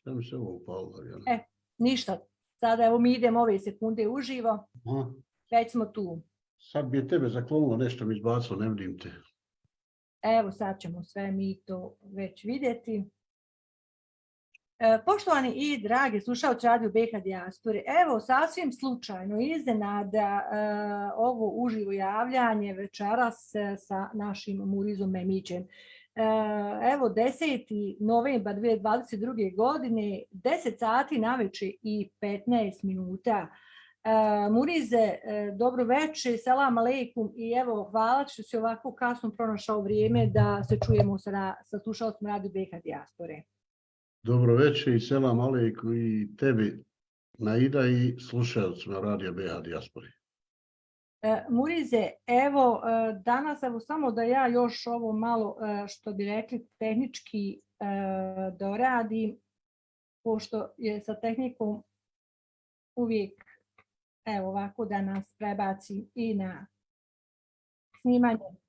Šta mi se ovo upalo? E. Ništa. Sada evo mi idemo ove sekunde uživo. Aha. Već smo tu. Sad bi je tebe zaklonilo nešto mi izbacilo, ne vidim te. Evo sad ćemo sve mi to već vidjeti. E, Poštovani i dragi slušalci Radio BH Dijaspore, evo sasvim slučajno iznenada e, ovo uživo javljanje večeras e, sa našim Murizom Memićem. E, Evo 10. novembar 2022. godine, 10 sati naveče i 15 minuta. E, Murize, e, dobro večer, selam aleikum i evo hvala što si ovako kasno pronašao vrijeme da se čujemo sa, sa slušalcima Radio BH Dijaspore. Dobro večer i selam alejku i tebi Naida i slušalcima Radio BH Dijaspori. E, Murize, evo e, danas evo samo da ja još ovo malo e, što bi rekli tehnički doradim, pošto je sa tehnikom uvijek evo ovako da nas prebaci i na snimanje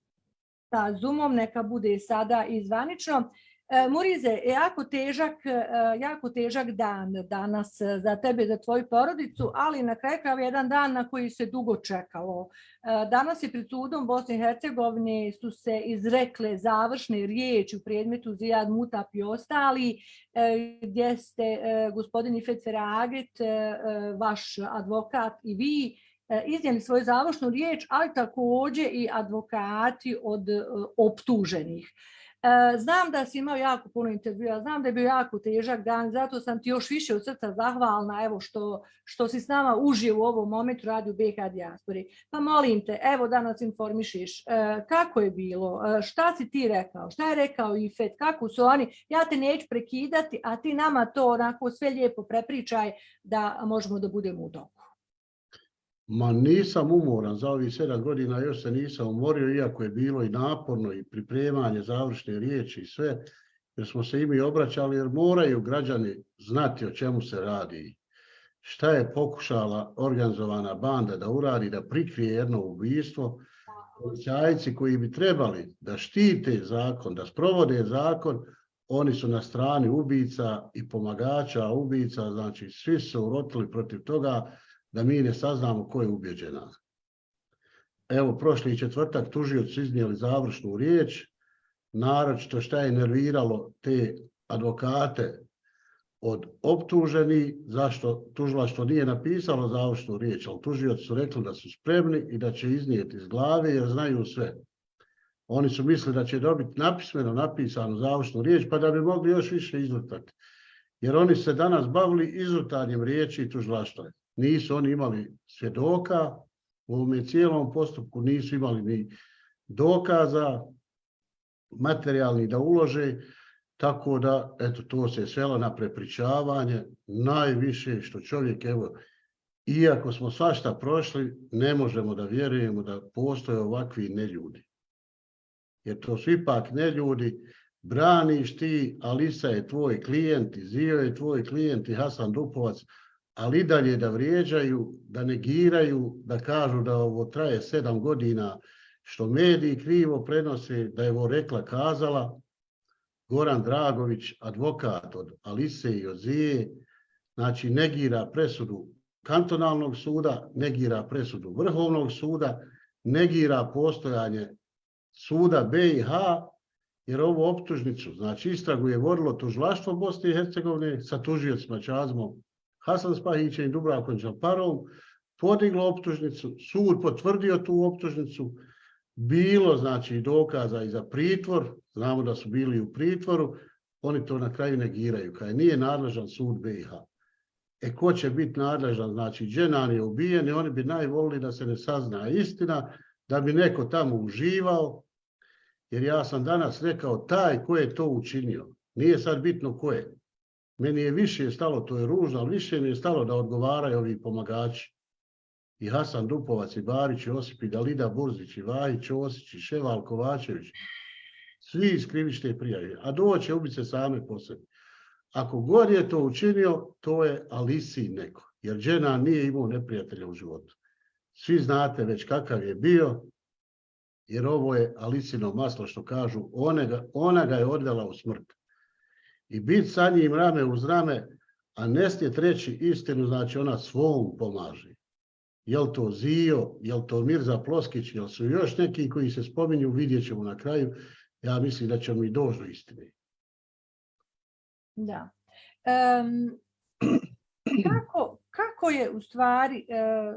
sa Zoomom, neka bude sada i zvanično. E, Murize, jako težak, e, jako težak dan danas e, za tebe, za tvoju porodicu, ali na kraju jedan dan na koji se dugo čekalo. E, Danas je pred sudom Bosne i Hercegovine su se izrekle završne riječi u predmetu Zijad Mutap i ostali, e, gdje ste e, gospodin Ifet Feraget, e, e, vaš advokat i vi, e, iznijeli svoju završnu riječ, ali također i advokati od e, optuženih. E, Znam da si imao jako puno intervjua, znam da je bio jako težak dan, zato sam ti još više od srca zahvalna evo što, što si s nama uživo u ovom momentu radi u BH Dijaspori. Pa molim te, evo da nas informišiš, e, kako je bilo, e, šta si ti rekao, šta je rekao Ifet, kako su oni, ja te neću prekidati, a ti nama to onako sve lijepo prepričaj da možemo da budemo u toku. Ma nisam umoran za ovih sedam godina, još se nisam umorio, iako je bilo i naporno i pripremanje završne riječi i sve, jer smo se i mi obraćali, jer moraju građani znati o čemu se radi. Šta je pokušala organizovana banda da uradi, da prikrije jedno ubistvo, policajci koji bi trebali da štite zakon, da sprovode zakon, oni su na strani ubica i pomagača ubica, znači svi su urotili protiv toga da mi ne saznamo ko je ubjeđena. Evo, prošli četvrtak tužioci iznijeli završnu riječ, naročito šta je nerviralo te advokate od optuženi, zašto tužilaštvo nije napisalo završnu riječ, ali tužioci su rekli da su spremni i da će iznijeti iz glave jer znaju sve. Oni su mislili da će dobiti napismeno napisanu završnu riječ pa da bi mogli još više izvrtati. Jer oni se danas bavili izvrtanjem riječi i tužilaštva. Nisu oni imali svjedoka, u ovome cijelom postupku nisu imali ni dokaza materijalni da ulože, tako da eto to se svelo na prepričavanje, najviše što čovjek evo iako smo svašta prošli, ne možemo da vjerujemo da postoje ovakvi neljudi. Jer to su ipak neljudi, braniš ti, Alisa je tvoj klijent, Zio je tvoj klijent i Hasan Dupovac, ali i dalje da vrijeđaju, da negiraju, da kažu da ovo traje sedam godina, što mediji krivo prenose, da je ovo rekla kazala, Goran Dragović, advokat od Alise i od Zije, znači negira presudu kantonalnog suda, negira presudu Vrhovnog suda, negira postojanje suda BiH, jer ovu optužnicu, znači istragu je vodilo tužilaštvo Bosne i Hercegovine sa tužiocima Čazmom, Hasan Spahićem i Dubravkom Čaparom, podiglo optužnicu, sud potvrdio tu optužnicu, bilo znači dokaza i za pritvor, znamo da su bili u pritvoru, oni to na kraju negiraju, kada nije nadležan sud BiH. E ko će biti nadležan, znači Dženan je ubijen i oni bi najvolili da se ne sazna istina, da bi neko tamo uživao, jer ja sam danas rekao taj ko je to učinio, nije sad bitno ko je. Meni je više stalo, to je ružno, ali više mi je stalo da odgovaraju ovi pomagači. I Hasan Dupovac, i Barić, i Osip, i Dalida Burzić, i Vahić, Osić, i Ševal Kovačević. Svi iz krivične prijave. A doće ubice same po sebi. Ako god je to učinio, to je Alisi neko. Jer žena nije imao neprijatelja u životu. Svi znate već kakav je bio, jer ovo je Alisino maslo što kažu, ona ga, ona ga je odvela u smrt. I biti sa njim rame uz rame, a ne smijete reći istinu, znači ona svom pomaže. Jel to Zio, jel to Mirza Ploskić, jel su još neki koji se spominju, vidjet ćemo na kraju. Ja mislim da ćemo i doći do istine. Da. Em, kako, kako je u stvari, e,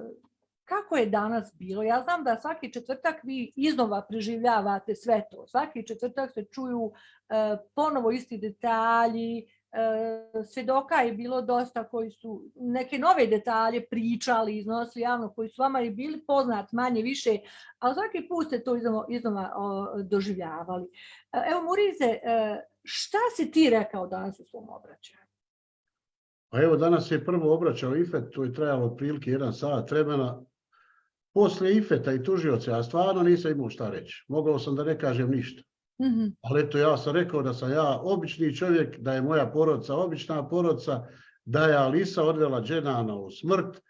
kako je danas bilo? Ja znam da svaki četvrtak vi iznova preživljavate sve to. Svaki četvrtak se čuju e, ponovo isti detalji, e, svjedoka je bilo dosta koji su neke nove detalje pričali, iznosili javno, koji su vama i bili poznat manje više, ali svaki put ste to iznova, iznova o, doživljavali. E, Evo Murize, e, šta si ti rekao danas u svom obraćanju? Pa evo danas je prvo obraćao IFET, to je trajalo otprilike jedan sat vremena. Poslije IFETA i tužioce, ja stvarno nisam imao šta reći. Mogao sam da ne kažem ništa. Mhm, Ali eto, ja sam rekao da sam ja obični čovjek, da je moja porodica obična porodica, da je Alisa odvela Dženana u smrt,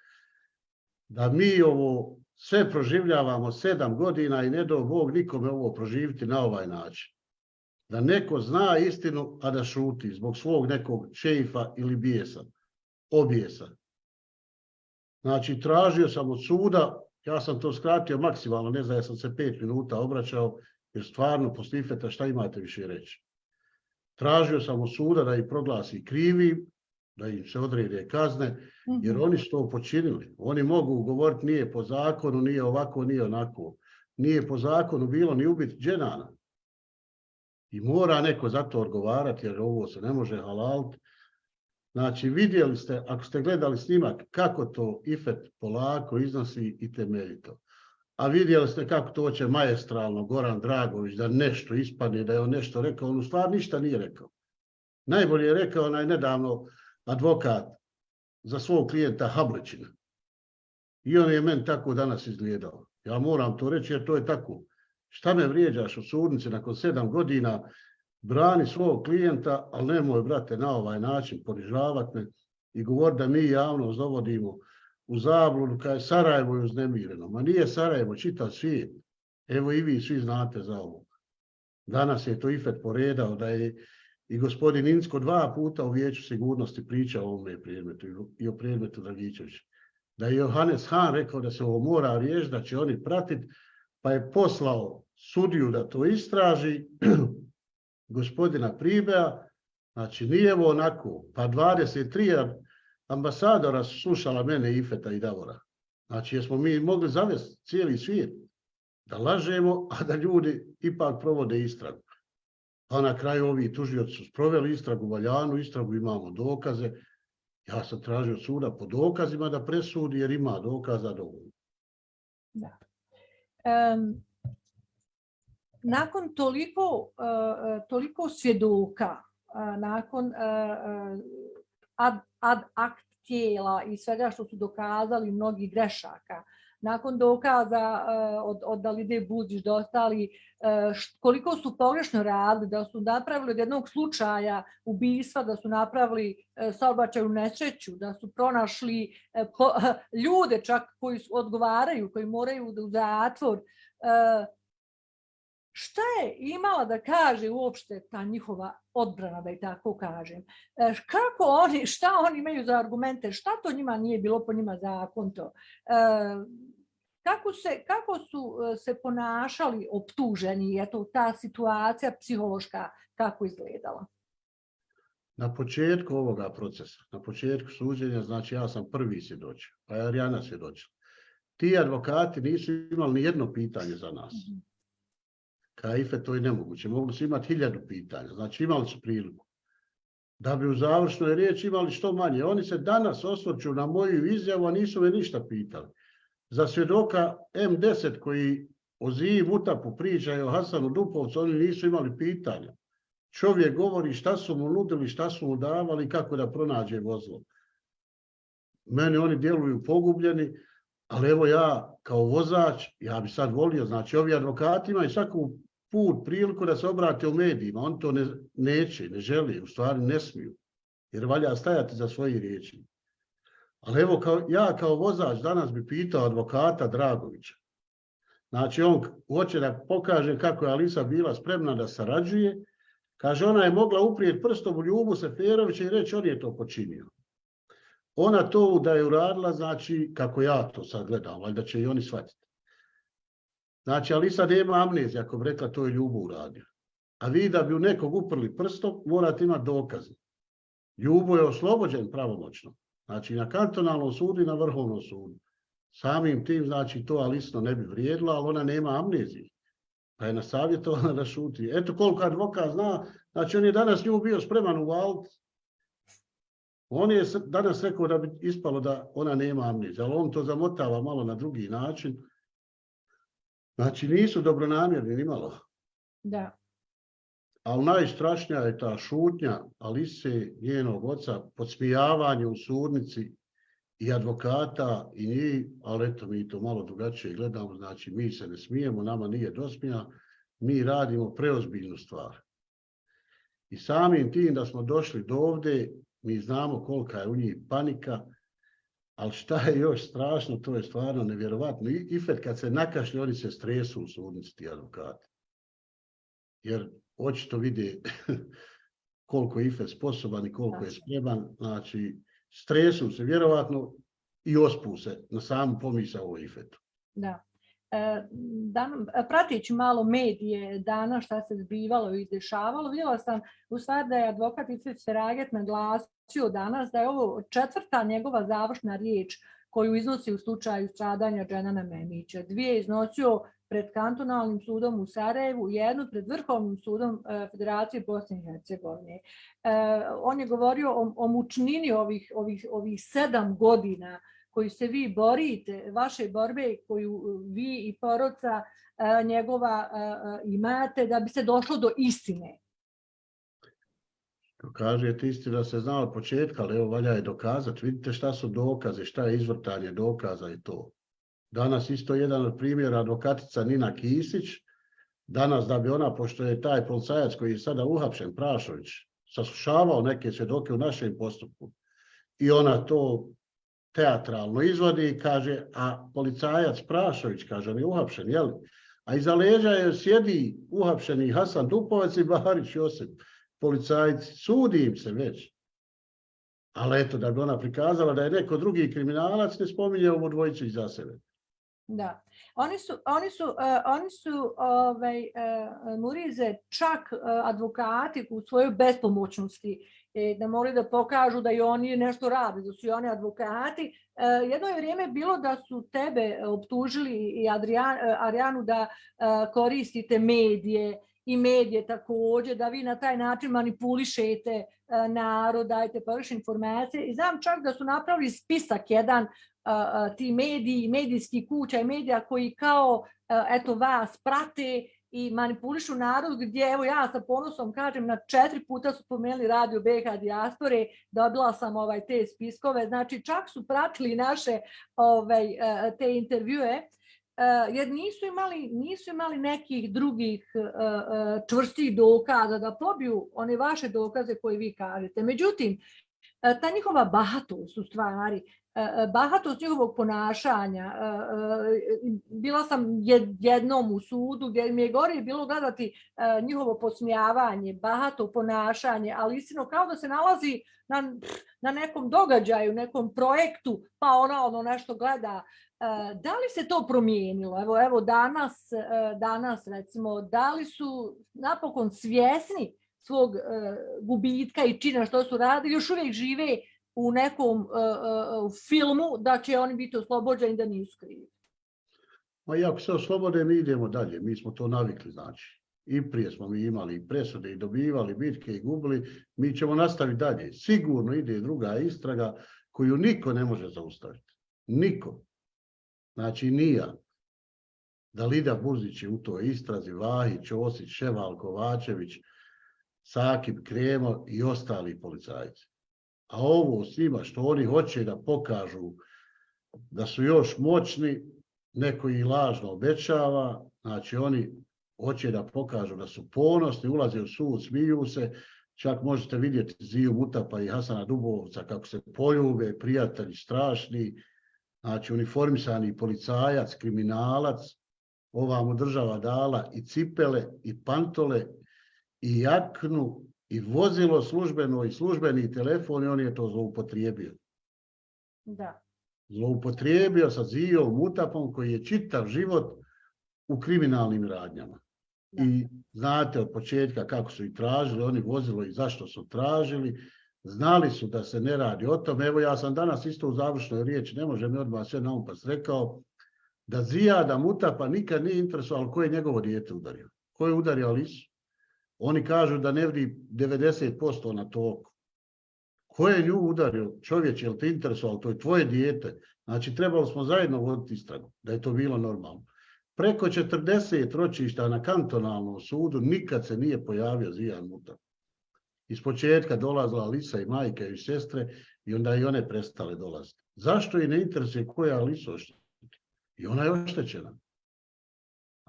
da mi ovo sve proživljavamo sedam godina i ne do Bog nikome ovo proživiti na ovaj način. Da neko zna istinu, a da šuti zbog svog nekog šeifa ili bijesa, objesa. Znači, tražio sam od suda, ja sam to skratio maksimalno, ne znam, ja sam se pet minuta obraćao, jer stvarno posle ifeta šta imate više reći. Tražio sam od suda da ih proglasi krivi, da im se odrede kazne, jer mhm. oni su to počinili. Oni mogu govoriti nije po zakonu, nije ovako, nije onako. Nije po zakonu bilo ni ubiti dženana. I mora neko za to odgovarati, jer ovo se ne može halaliti. Znači, vidjeli ste, ako ste gledali snimak, kako to Ifet polako iznosi i temeljito. A vidjeli ste kako to će majestralno Goran Dragović da nešto ispadne, da je on nešto rekao, on u stvari ništa nije rekao. Najbolje je rekao onaj nedavno advokat za svog klijenta Hablićina. I on je meni tako danas izgledao. Ja moram to reći jer to je tako. Šta me vrijeđaš u sudnici nakon sedam godina, brani svog klijenta, ali nemoj, brate, na ovaj način ponižavati me i govori da mi javnost dovodimo u zabludu kada je Sarajevo je uznemireno. Ma nije Sarajevo, čitav svijet. Evo i vi svi znate za ovo. Danas je to IFET poredao da je i gospodin Insko dva puta u vijeću sigurnosti pričao o ovome predmetu i o predmetu Dragičevića. Da je Johannes Han rekao da se ovo mora riješiti, da će oni pratiti, pa je poslao sudiju da to istraži, gospodina Pribea, znači nije ovo onako, pa 23 ambasadora slušala mene, Ifeta i Davora. Znači, jesmo mi mogli zavesti cijeli svijet da lažemo, a da ljudi ipak provode istragu. Pa na kraju ovi tužioci su sproveli istragu, valjanu istragu, imamo dokaze. Ja sam tražio suda po dokazima da presudi, jer ima dokaza dovoljno. Da. Em, nakon toliko, uh, toliko svjedoka, uh, nakon ad, ad akt tijela i svega što su dokazali mnogi grešaka, nakon dokaza od, od Dalide Budić do ostali, koliko su pogrešno radili, da su napravili od jednog slučaja ubistva, da su napravili saobraćaju nesreću, da su pronašli ljude čak koji odgovaraju, koji moraju u zatvor, šta je imala da kaže uopšte ta njihova odbrana, da i tako kažem. E, kako oni, šta oni imaju za argumente, šta to njima nije bilo po njima zakon to? E, kako, se, kako su e, se ponašali optuženi, eto ta situacija psihološka kako izgledala? Na početku ovoga procesa, na početku suđenja, znači ja sam prvi svjedočio, pa je Arijana svjedočila. Ti advokati nisu imali ni jedno pitanje za nas. Mm -hmm Kaife to je nemoguće. Mogli su imati hiljadu pitanja. Znači imali su priliku. Da bi u završnoj riječi imali što manje. Oni se danas osvrću na moju izjavu, a nisu me ništa pitali. Za svjedoka M10 koji o Ziji Mutapu pričaju o Hasanu Dupovcu, oni nisu imali pitanja. Čovjek govori šta su mu nudili, šta su mu davali, kako da pronađe vozilo. Meni oni djeluju pogubljeni, ali evo ja kao vozač, ja bi sad volio, znači ovi advokati imaju svaku put, priliku da se obrate u medijima. On to ne, neće, ne želi, u stvari ne smiju. Jer valja stajati za svoje riječi. Ali evo, kao, ja kao vozač danas bi pitao advokata Dragovića. Znači, on hoće da pokaže kako je Alisa bila spremna da sarađuje Kaže, ona je mogla uprijeti prstom u Ljubu Seferovića i reći on je to počinio. Ona to da je uradila, znači, kako ja to sad gledam, valjda će i oni shvatiti. Znači, ali sad nema amnezija, ako bi rekla to je Ljubu uradio. A vi da bi u nekog uprli prstom, morate imati dokaze. Ljubo je oslobođen pravomoćno. Znači, na kantonalnom sudu i na vrhovnom sudu. Samim tim, znači, to alisno ne bi vrijedilo, ali ona nema amnezije. Pa je nasavjetovana da šuti. Eto koliko advokat zna, znači on je danas nju bio spreman u aut. On je danas rekao da bi ispalo da ona nema amnezije, ali on to zamotava malo na drugi način. Znači nisu dobronamjerni ni malo. Da. Ali najstrašnija je ta šutnja Alise, njenog oca, podsmijavanje u sudnici i advokata i njih, ali eto mi to malo drugačije gledamo, znači mi se ne smijemo, nama nije dosmija, mi radimo preozbiljnu stvar. I samim tim da smo došli do ovde, mi znamo kolika je u njih panika, ali šta je još strašno, to je stvarno nevjerovatno. I Ifet kad se nakašlje, oni se stresu u sudnici, ti advokati. Jer očito vide koliko je Ifet sposoban i koliko je spreman, znači stresu se vjerovatno i ospu se na samu pomisao o Ifetu. Da. E, dan, malo medije dana šta se zbivalo i dešavalo, vidjela sam u stvari da je advokat Ifet Seraget naglasio danas da je ovo četvrta njegova završna riječ koju iznosi u slučaju stradanja Dženana Memića. Dvije iznosio pred kantonalnim sudom u Sarajevu, jednu pred Vrhovnim sudom e, Federacije Bosne i Hercegovine. E, on je govorio o, o mučnini ovih, ovih, ovih sedam godina koju se vi borite, vaše borbe koju vi i poroca e, njegova imate da bi se došlo do istine. Kažete istina se zna od početka, ali evo valja je dokazati. Vidite šta su dokaze, šta je izvrtanje dokaza i to. Danas isto jedan od primjera advokatica Nina Kisić. Danas da bi ona, pošto je taj policajac koji je sada uhapšen, Prašović, saslušavao neke svjedoke u našem postupku i ona to teatralno izvodi i kaže, a policajac Prašović, kaže, on je uhapšen, jel? A iza leđa je sjedi uhapšeni Hasan Dupovac i Baharić Josip, policajci, sudi im se već. Ali eto, da bi ona prikazala da je neko drugi kriminalac, ne spominje ovo dvojicu iza sebe. Da. Oni su, oni su, uh, oni su ovaj, uh, Murize čak uh, advokati u svojoj bespomoćnosti e, da moraju da pokažu da i oni nešto rade, da su i oni advokati. Jedno je vrijeme bilo da su tebe optužili i Adrian, Arijanu da koristite medije i medije također, da vi na taj način manipulišete narod, dajete površne informacije. I znam čak da su napravili spisak jedan ti mediji, medijski kuća i medija koji kao eto vas prate i manipulišu narod gdje evo ja sa ponosom kažem na četiri puta su pomenuli radio BH dijaspore, dobila sam ovaj te spiskove, znači čak su pratili naše ovaj te intervjue jer nisu imali, nisu imali nekih drugih čvrstih dokaza da pobiju one vaše dokaze koje vi kažete. Međutim, ta njihova bahatost u stvari, E, e, bahatost njihovog ponašanja. E, bila sam jednom u sudu gdje mi je gore bilo gledati njihovo posmijavanje, bahato ponašanje, ali istino kao da se nalazi na, na nekom događaju, nekom projektu, pa ona ono nešto gleda. Da li se to promijenilo? Evo, evo danas, danas recimo, da li su napokon svjesni svog gubitka i čina što su radili, još uvijek žive u nekom uh, filmu da će oni biti oslobođeni da nisu krivi. Ma i ako se oslobode, mi idemo dalje. Mi smo to navikli, znači. I prije smo mi imali presude i dobivali bitke i gubili. Mi ćemo nastaviti dalje. Sigurno ide druga istraga koju niko ne može zaustaviti. Niko. Znači, nija. Dalida Burzić je u toj istrazi, Vahić, Osić, Ševal, Kovačević, Sakib, Kremo i ostali policajci. A ovo svima što oni hoće da pokažu da su još moćni, neko ih lažno obećava, znači oni hoće da pokažu da su ponosni, ulaze u sud, smiju se, čak možete vidjeti Ziju Mutapa i Hasana Dubovca kako se poljube, prijatelji strašni, znači uniformisani policajac, kriminalac, ova mu država dala i cipele i pantole i jaknu i vozilo službeno i službeni telefon i on je to zloupotrijebio. Da. Zloupotrijebio sa Zijom Mutapom koji je čitav život u kriminalnim radnjama. Da. I znate od početka kako su ih tražili, oni vozilo i zašto su tražili, znali su da se ne radi o tom. Evo ja sam danas isto u završnoj riječi, ne može mi odmah sve naupas rekao, da Zijada Mutapa nikad nije interesovalo ko je njegovo dijete udario. Ko je udario Alisu? Oni kažu da ne vidi 90% na toku. Ko je nju udario? Čovječ, je li te interesovalo? To je tvoje dijete. Znači, trebali smo zajedno voditi istragu, da je to bilo normalno. Preko 40 ročišta na kantonalnom sudu nikad se nije pojavio Zijan Mutap. Iz početka dolazila Alisa i majke i sestre i onda i one prestale dolaziti. Zašto i ne interesuje ko je Alisa oštetila? I ona je oštećena.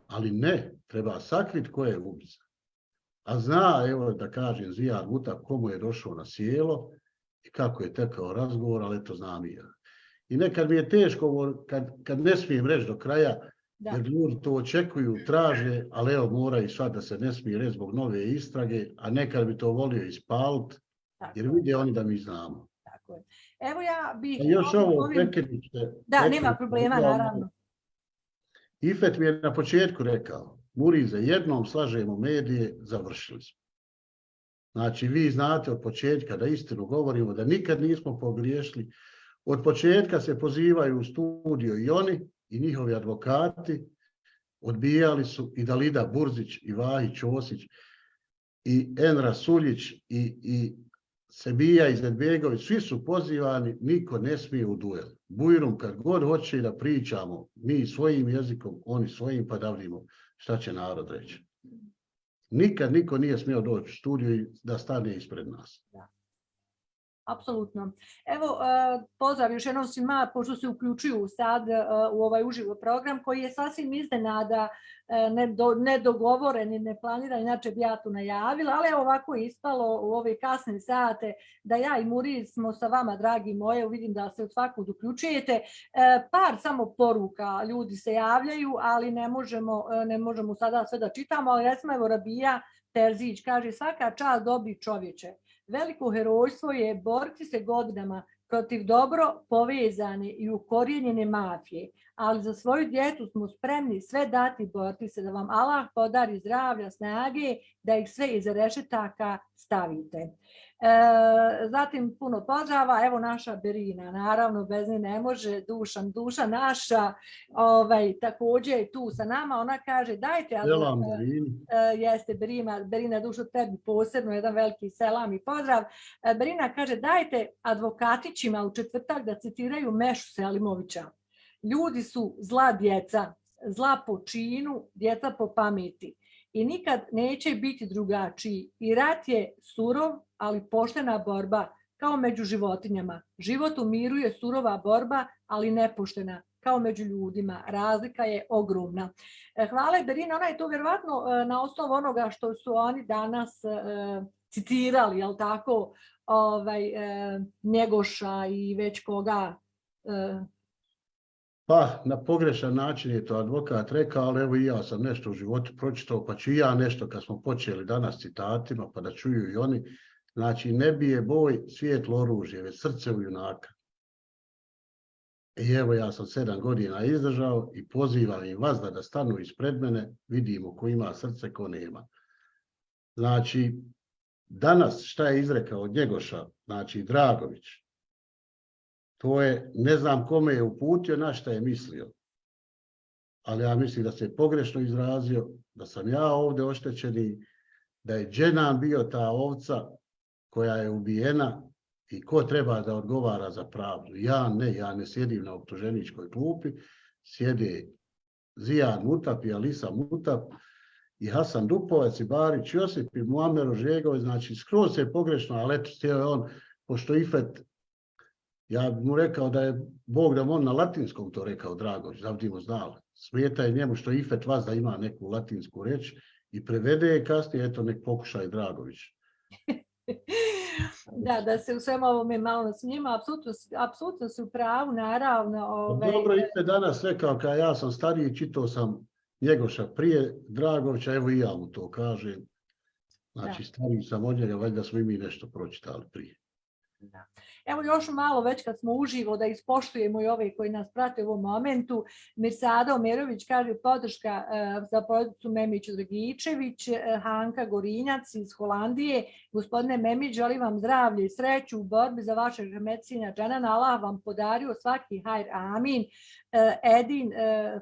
Ali ne, treba sakriti ko je ubica. A zna, evo da kažem, Zijan Mutap komu je došao na sjelo i kako je tekao razgovor, ali to znam i ja. I nekad mi je teško, kad, kad ne smijem reći do kraja, Da. jer ljudi to očekuju, traže, ali evo moraju sad da se ne smije reći zbog nove istrage, a nekad bi to volio ispalit, Tako, jer vide oni da mi znamo. tako je. Evo ja bih... A još ovo, ovim-. Da, nema problema, naravno. Ifet mi je na početku rekao, Murize, jednom slažemo medije, završili smo. Znači, vi znate od početka da istinu govorimo, da nikad nismo pogriješili. Od početka se pozivaju u studio i oni i njihovi advokati, odbijali su i Dalida Burzić, i Vahić Osić, i Enra Suljić, i, i Sebija Izetbegović, svi su pozivani, niko ne smije u duel. Bujrum kad god hoće da pričamo, mi svojim jezikom, oni svojim, pa da vidimo šta će narod reći. Nikad niko nije smio doći u studiju da stane ispred nas. Apsolutno. Evo, e, pozdrav još jednom svima, pošto se uključuju sad e, u ovaj uživo program koji je sasvim iznenada e, nedo- nedogovoren i neplaniran, inače bi ja tu najavila, ali evo ovako je ispalo u ove kasne sate da ja i Muri smo sa vama, dragi moje, vidim da se svakud uključujete. Par samo poruka, ljudi se javljaju, ali ne možemo, ne možemo sada sve da čitamo, ali recimo evo Rabija Terzić kaže svaka čast dobri čovječe. Veliko herojstvo je boriti se godinama protiv dobro povezane i ukorijenjene mafije, ali za svoju djecu smo spremni sve dati boriti se da vam Allah podari zdravlja, snage, da ih sve iza rešetaka stavite. E, zatim puno pozdrava, evo naša Berina, naravno bez nje ne može, Dušan, duša naša, ovaj, također je tu sa nama, ona kaže dajte, ali- Selam. E, jeste Berina, Berina dušo tebi posebno, jedan veliki selam i pozdrav. E, Berina kaže dajte advokatićima u četvrtak da citiraju Mešu Selimovića. Ljudi su zla djeca, zla po činu, djeca po pameti. I nikad neće biti drugačiji. I rat je surov, ali poštena borba, kao među životinjama. Život u miru je surova borba, ali nepoštena, kao među ljudima. Razlika je ogromna. E, Hvala Berina, ona je to vjerovatno e, na osnovu onoga što su oni danas e, citirali, jel tako, ovaj, Njegoša i već koga. Pa, na pogrešan način je to advokat rekao, ali evo i ja sam nešto u životu pročitao, pa ću i ja nešto kad smo počeli danas citatima, pa da čuju i oni. Znači, ne bije boj svijetlo oružje, već srce u junaka. I evo ja sam sedam godina izdržao i pozivam i vas da, da stanu ispred mene, vidimo ko ima srce, ko nema. Znači, danas šta je izrekao od Njegoša, znači Dragović, to je, ne znam kome je uputio, na šta je mislio. Ali ja mislim da se pogrešno izrazio, da sam ja ovdje oštećeni, da je Dženan bio ta ovca koja je ubijena i ko treba da odgovara za pravdu. Ja ne, ja ne sjedim na optuženičkoj klupi, sjede Zijan Mutap i Alisa Mutap i Hasan Dupovac i Barić Josip i Muamer Ožegović, znači skroz se pogrešno, ali eto, htio je on, pošto Ifet ja bi mu rekao da je Bog da on na latinskom to rekao Dragović, da bi mu znali. Smeta je njemu što Ifet vas da ima neku latinsku reč i prevede je kasnije, eto nek pokuša i Dragović. Da, da se u svemu ovome malo s njima, apsolutno, su pravu, naravno. Pa Ovaj, Dobro, Ifet danas rekao, kao ja sam stariji, čitao sam Njegoša prije Dragovića, evo i ja mu to kažem. Znači, stariji sam od njega, valjda smo i mi nešto pročitali prije. Da. Evo još malo već kad smo uživo da ispoštujemo i ove koji nas prate u ovom momentu. Mirsada Omerović kaže podrška e, za porodicu Memić Dragičević, e, Hanka Gorinjac iz Holandije. Gospodine Memić, želim vam zdravlje i sreću u borbi za vašeg medicina dženana. Allah vam podario svaki hajr, amin. E, Edin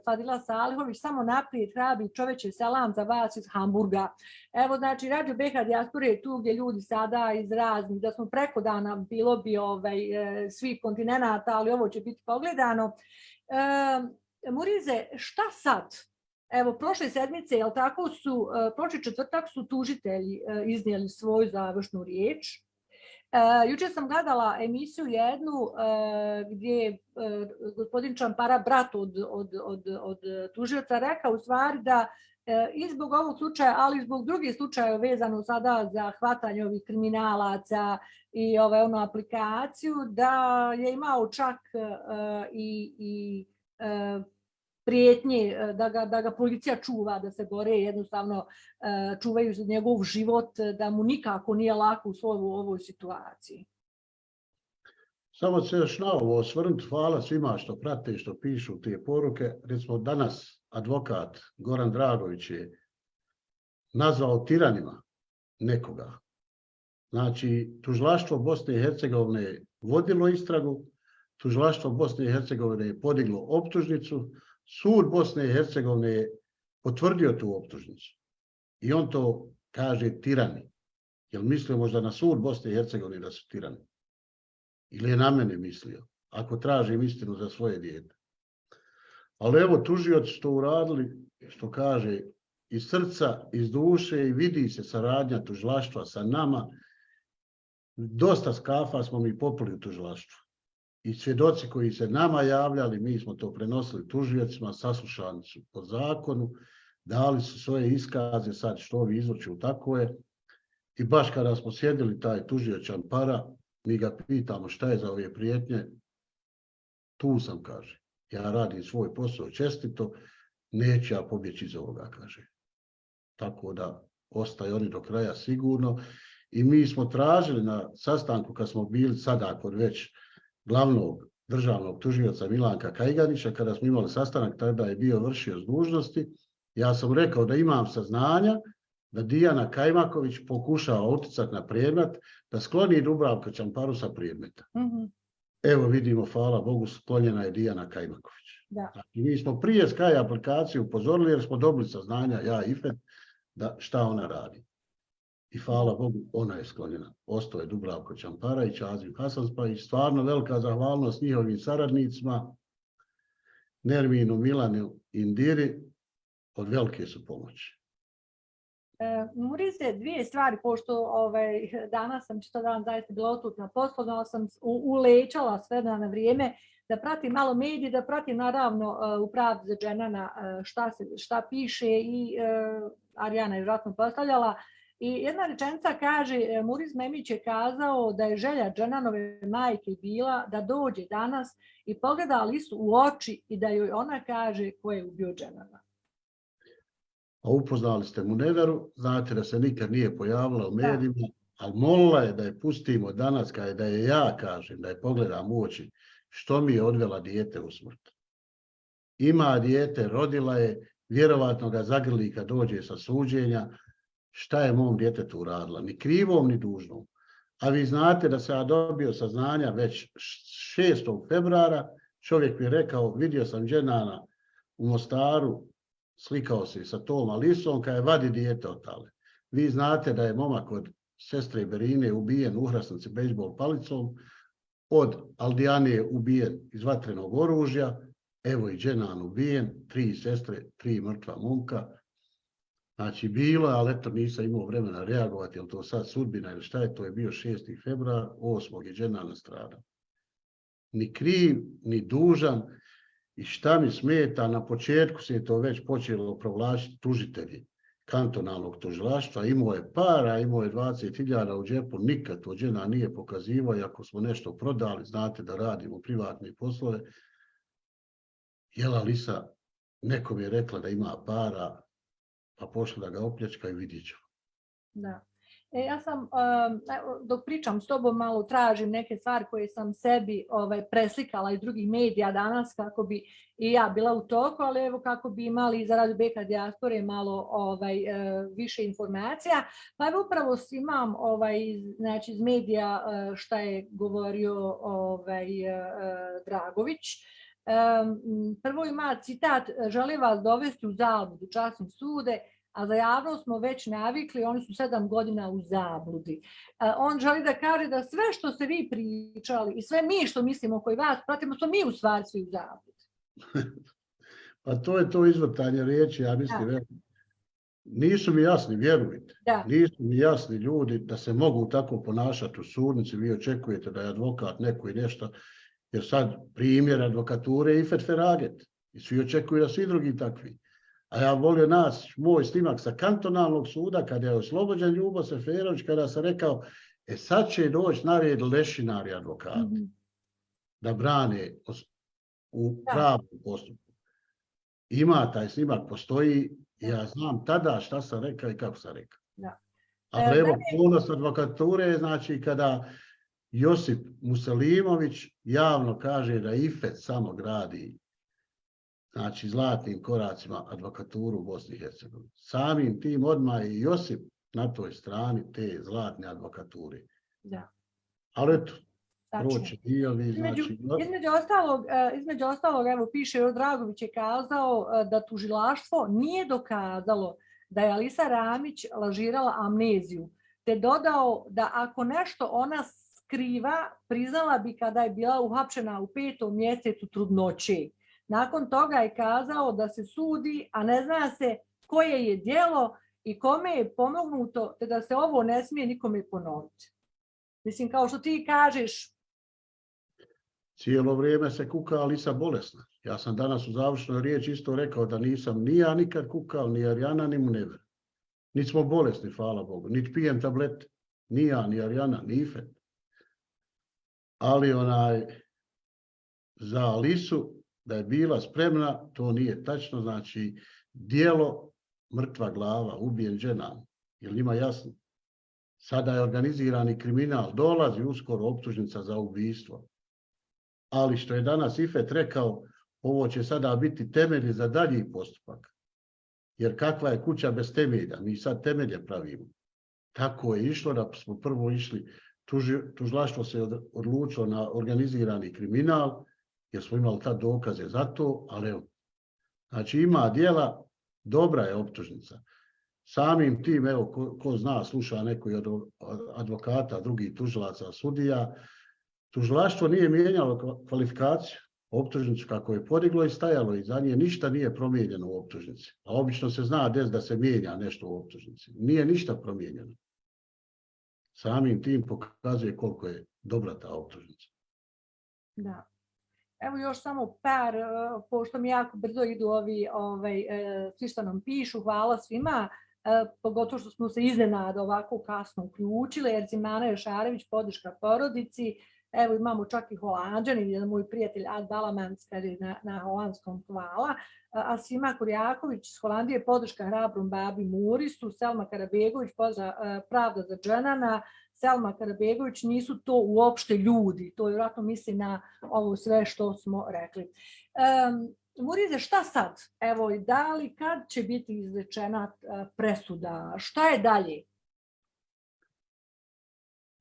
Fadila Salihović, samo naprijed hrabri čoveče salam za vas iz Hamburga. Evo, znači, Radio BH Diaspora je tu gdje ljudi sada iz raznih, da smo preko dana bilo bi ovaj, e, svih kontinenta, ali ovo će biti pogledano. Murize, šta sad? Evo, prošle sedmice, jel tako su, prošli četvrtak su tužitelji iznijeli svoju završnu riječ. Uh, jučer sam gledala emisiju jednu gdje je gospodin Čampara, brat od, od, od, od tužioca, rekao u stvari da i zbog ovog slučaja, ali i zbog drugih slučaja vezano sada za hvatanje ovih kriminalaca i ove ono aplikaciju, da je imao čak i, i prijetnje e, da ga, da ga policija čuva, da se bore jednostavno e, čuvaju za njegov život, da mu nikako nije lako u svojoj ovoj situaciji. Samo se još na ovo osvrnuti, hvala svima što prate i što pišu te poruke. Recimo danas advokat Goran Dragović je nazvao tiranima nekoga. Znači, tužlaštvo Bosne i Hercegovine je vodilo istragu, tužlaštvo Bosne i Hercegovine je podiglo optužnicu, Sud Bosne i Hercegovine je potvrdio tu optužnicu. I on to kaže tirani. Jel mislio možda na sud Bosne i Hercegovine da su tirani? Ili je na mene mislio? Ako tražim istinu za svoje dijete. Ali evo, tužioci što uradili, što kaže, iz srca, iz duše i vidi se saradnja tužilaštva sa nama. Dosta skafa smo mi popili u tužilaštvu i svjedoci koji se nama javljali, mi smo to prenosili tužiocima, saslušani su po zakonu, dali su svoje iskaze, sad što ovi izvrću, tako je. I baš kada smo sjedili taj tužiočan para, mi ga pitamo šta je za ove prijetnje, tu sam, kaže. Ja radim svoj posao čestito, neće ja pobjeći iz ovoga, kaže. Tako da ostaje oni do kraja sigurno. I mi smo tražili na sastanku kad smo bili sada kod već glavnog državnog tužioca Milanka Kajganića, kada smo imali sastanak, tada je bio vršio s dužnosti, ja sam rekao da imam saznanja da Dijana Kajmaković pokušava uticati na predmet, da skloni Dubravka Čamparu sa predmeta. Mhm. Evo vidimo, hvala Bogu, sklonjena je Dijana Kajmaković. Da. I mi smo prije Sky aplikaciju upozorili jer smo dobili saznanja, ja i FED, da šta ona radi. I hvala Bogu, ona je sklonjena. Ostao je Dubravko Čampara i Čazim Hasanspajić. Stvarno velika zahvalnost njihovim saradnicima, Nerminu, Milanu, Indiri, od velike su pomoći. E, Murize, dvije stvari, pošto ovaj, danas sam čito dan zaista bila otutna poslovna, sam ulećala sve na vrijeme da pratim malo medije, da pratim naravno uh, u pravdi za dženana uh, šta, se, šta piše i uh, Arijana je vratno postavljala. I jedna rečenica kaže, e, Muriz Memić je kazao da je želja Džananove majke bila da dođe danas i pogleda Lisu u oči i da joj ona kaže ko je ubio Džanana. A upoznali ste mu neveru, znate da se nikad nije pojavila u medijima, ali molila je da je pustimo danas, kada je da je ja kažem, da je pogledam u oči, što mi je odvela dijete u smrt. Ima dijete, rodila je, vjerovatno ga zagrli kad dođe sa suđenja, šta je mom djetetu uradila, ni krivom, ni dužnom. A vi znate da se ja dobio saznanja već 6. februara, čovjek mi je rekao, vidio sam dženana u Mostaru, slikao se sa tom Alisom, kada je vadi dijete od tale. Vi znate da je momak od sestre Berine ubijen u hrasnici bejsbol palicom, od Aldijane ubijen iz vatrenog oružja, evo i dženan ubijen, tri sestre, tri mrtva momka, Znači, bilo je, ali eto nisam imao vremena reagovati, je to sad sudbina ili šta je, to je bio 6. februar, 8. je džena nastrada. Ni kriv, ni dužan, i šta mi smeta, na početku se je to već počelo provlačiti tužitelji kantonalnog tužilaštva, imao je para, imao je 20.000 u džepu, nikad to džena nije pokazivo, i ako smo nešto prodali, znate da radimo privatne poslove, Jela Lisa, nekom je rekla da ima para, pa pošla da ga opljačka i vidjet ću. Da. E, ja sam, um, dok pričam s tobom, malo tražim neke stvari koje sam sebi ovaj, preslikala iz drugih medija danas kako bi i ja bila u toku, ali evo kako bi imali za Radio Beka dijaspore malo ovaj, e, više informacija. Pa evo upravo imam ovaj, znači, iz medija e, šta je govorio ovaj, e, Dragović. Prvo ima citat, želi vas dovesti u zabludu, časnim sude, a za javnost smo već navikli, oni su sedam godina u zabludi. On želi da kaže da sve što ste vi pričali i sve mi što mislimo koji vas pratimo, smo mi u stvari svi u zabludi. pa to je to izvrtanje riječi, ja mislim, da. nisu mi jasni, vjerujte, da. nisu mi jasni ljudi da se mogu tako ponašati u sudnici, vi očekujete da je advokat neko i nešto, jer sad primjer advokature i Feraget, i svi očekuju da svi drugi takvi. A ja volio nas, moj snimak sa kantonalnog suda, kada je oslobođen Ljubo Seferović, kada sam rekao, e sad će doći na red lešinari advokati, mm -hmm. da brane u pravom postupku. Ima taj snimak, postoji, ja znam tada šta sam rekao i kako sam rekao. Da. A evo, ponos advokature, znači kada Josip Muselimović javno kaže da IFET samo gradi znači zlatnim koracima advokaturu u Bosni i Hercegovini. Samim tim odmah i Josip na toj strani te zlatne advokature. Da. Ali eto, proći znači... Između ostalog, e, između ostalog, evo piše, Dragović je kazao e, da tužilaštvo nije dokazalo da je Alisa Ramić lažirala amneziju, te dodao da ako nešto ona skriva, priznala bi kada je bila uhapšena u petom mjesecu trudnoće. Nakon toga je kazao da se sudi, a ne zna se koje je dijelo i kome je pomognuto, te da se ovo ne smije nikome ponoviti. Mislim, kao što ti kažeš... Cijelo vrijeme se kuka Alisa bolesna. Ja sam danas u završnoj riječi isto rekao da nisam ni ja nikad kukao, ni Arjana, ni Munever. Niti smo bolesni, hvala Bogu. Niti pijem tablete. Ni ja, ni Arjana, ni Ifet. Ali onaj, za Alisu da je bila spremna, to nije tačno, znači dijelo mrtva glava, ubijen žena, li ima jasno? Sada je organizirani kriminal, dolazi uskoro optužnica za ubijstvo. Ali što je danas Ifet rekao, ovo će sada biti temelji za dalji postupak. Jer kakva je kuća bez temelja? Mi sad temelje pravimo. Tako je išlo da smo prvo išli, tužlaštvo se odlučilo na organizirani kriminal, jer smo imali tad dokaze za to, ali evo, znači ima dijela, dobra je optužnica. Samim tim, evo, ko, zna, sluša neko od advokata, drugih tužilaca, sudija, tužilaštvo nije mijenjalo kvalifikaciju, optužnicu kako je podiglo i stajalo i za nje ništa nije promijenjeno u optužnici. A obično se zna des da se mijenja nešto u optužnici. Nije ništa promijenjeno. Samim tim pokazuje koliko je dobra ta optužnica. Da. Evo još samo par, e, pošto mi jako brzo idu ovi, ovaj, e, svi što nam pišu, hvala svima, e, pogotovo što smo se iznenada ovako kasno uključili, jer Zimana Jošarević, podrška porodici, evo imamo čak i Holandžani, moj prijatelj Ad Balamans kaže na, na holandskom hvala, a Sima Kurjaković iz Holandije, podrška hrabrom babi Murisu, Selma Karabegović, pozdrav Pravda za dženana, Selma Karabegović nisu to uopšte ljudi. To je vjerojatno misli na ovo sve što smo rekli. Murize, šta sad? Evo, da li kad će biti izrečena presuda? Šta je dalje?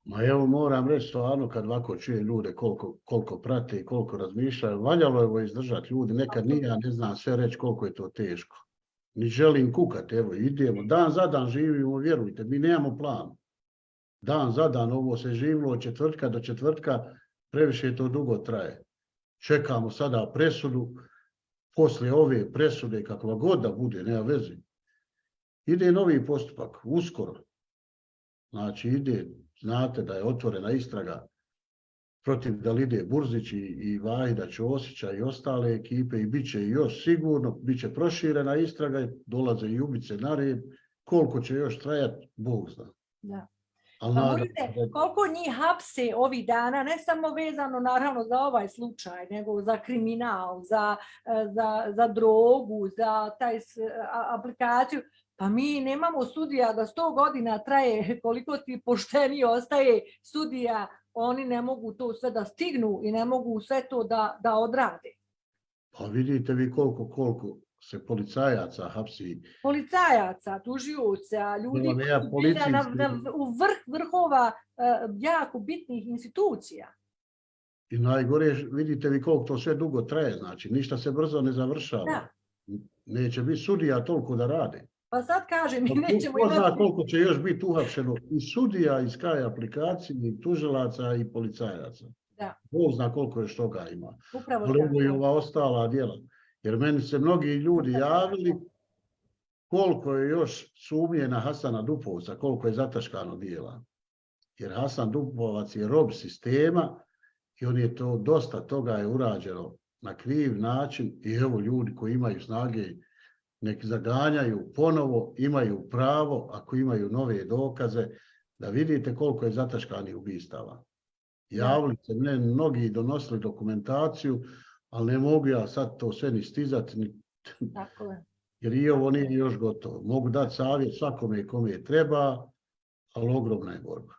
Ma evo moram reći stvarno kad ovako čuje ljude koliko, koliko prate i koliko razmišljaju, valjalo je ovo izdržati ljudi, nekad nije, ja ne znam sve reći koliko je to teško. Ni želim kukati, evo idemo, dan za dan živimo, vjerujte, mi nemamo plan dan za dan, ovo se živilo od četvrtka do četvrtka, previše to dugo traje. Čekamo sada presudu, poslije ove presude, kakva god da bude, nema veze. Ide novi postupak, uskoro. Znači ide, znate da je otvorena istraga protiv Dalide Burzić i Vahida Ćosića i ostale ekipe i bit će još sigurno, bit će proširena istraga, dolaze i ubice na red, koliko će još trajati, Bog zna. Da. Pa koliko njih hapse ovih dana, ne samo vezano naravno za ovaj slučaj, nego za kriminal, za, e, za, za drogu, za taj aplikaciju, Pa mi nemamo sudija da 100 godina traje koliko ti pošteni ostaje sudija, oni ne mogu to sve da stignu i ne mogu sve to da, da odrade. Pa vidite vi koliko, koliko se policajaca hapsi. Policajaca, tužioca, ljudi ja koji su bili na, policijski- na, u vrh vrhova eh, jako bitnih institucija. I najgore, vidite vi koliko to sve dugo traje, znači ništa se brzo ne završava. Da. Neće biti sudija toliko da rade. Pa sad kažem, mi Pa nećemo ko zna imati... koliko će još biti uhapšeno i sudija iz kaj aplikacije, i tužilaca i policajaca. Da. Bog zna koliko još toga ima. Upravo ovo i ova ostala djela. Jer meni se mnogi ljudi javili koliko je još sumnje na Hasana Dupovca, koliko je zataškano dijela. Jer Hasan Dupovac je rob sistema i on je to, dosta toga je urađeno na kriv način i evo ljudi koji imaju snage nek zaganjaju ponovo, imaju pravo, ako imaju nove dokaze, da vidite koliko je zataškanih ubistava. Javili se mene mnogi donosili dokumentaciju, ali ne mogu ja sad to sve ni stizati, ni, Tako je. jer i ovo nije još gotovo. Mogu dati savjet svakome kome treba, ali ogromna je borba.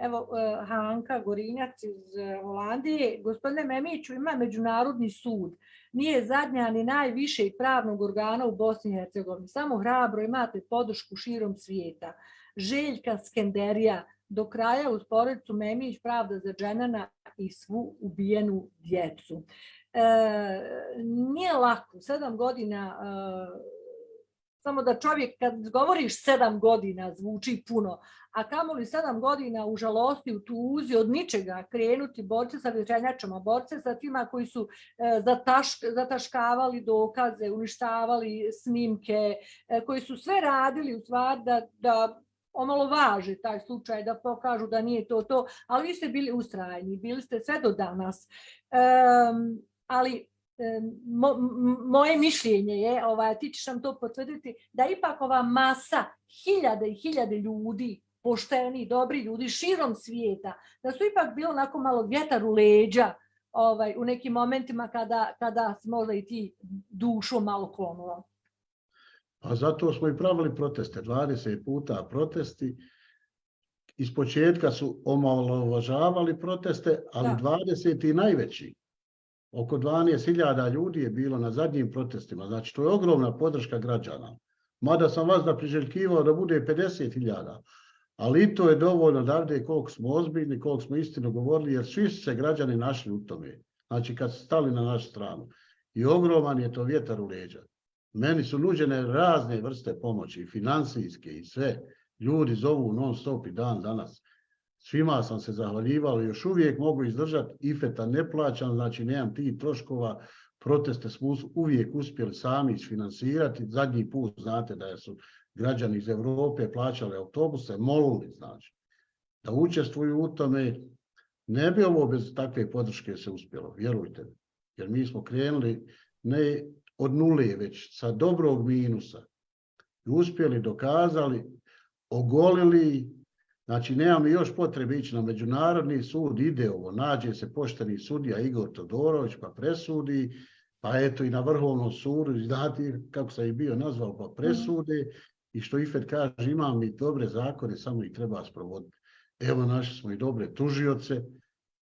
Evo, eh, Hanka Gorinjac iz eh, Holandije. Gospodine Memiću, ima Međunarodni sud. Nije zadnja ni najvišeg pravnog organa u Bosni i Hercegovini. Samo hrabro imate podršku širom svijeta. Željka Skenderija, do kraja uz porodicu Memić, pravda za dženana i svu ubijenu djecu. E, nije lako, sedam godina, e, samo da čovjek kad govoriš sedam godina zvuči puno, a kamoli sedam godina u žalosti, u tuzi, od ničega krenuti borce sa vječenjačama, borce sa tima koji su e, zatašk, zataškavali dokaze, uništavali snimke, e, koji su sve radili u stvari da, da omalovaže taj slučaj, da pokažu da nije to to, ali vi ste bili ustrajni, bili ste sve do danas. Ali mo, moje mišljenje je, ovaj, ti ćeš nam to potvrditi, da ipak ova masa, hiljade i hiljade ljudi, pošteni, dobri ljudi širom svijeta, da su ipak bilo onako malo vjetar u leđa ovaj, u nekim momentima kada, kada možda i ti dušu malo klonuo. A zato smo i pravili proteste, 20 puta protesti. Iz početka su omalovažavali proteste, ali Da. 20 i najveći. Oko 12.000 ljudi je bilo na zadnjim protestima. Znači, to je ogromna podrška građana. Mada sam vas da priželjkivao da bude 50.000. Ali i to je dovoljno da vide koliko smo ozbiljni, koliko smo istinu govorili, jer svi se građani našli u tome. Znači, kad su stali na našu stranu. I ogroman je to vjetar u leđa. Meni su nuđene razne vrste pomoći, financijske i sve. Ljudi zovu non stop i dan danas. Svima sam se zahvaljivao, još uvijek mogu izdržati, ifeta ne plaćam, znači nemam tih troškova, proteste smo uvijek uspjeli sami isfinansirati. Zadnji put znate da su građani iz Europe plaćali autobuse, molili znači da učestvuju u tome. Ne bi ovo bez takve podrške se uspjelo, vjerujte mi. Jer mi smo krenuli ne od nule, već sa dobrog minusa. Uspjeli, dokazali, ogolili, znači nemamo još potrebe ići na međunarodni sud, ide ovo, nađe se pošteni sudija Igor Todorović pa presudi, pa eto i na vrhovnom sudu, i znate kako sam i bio nazvao, pa presude i što Ifet kaže, imamo mi dobre zakone, samo ih treba sprovoditi. Evo našli smo i dobre tužioce,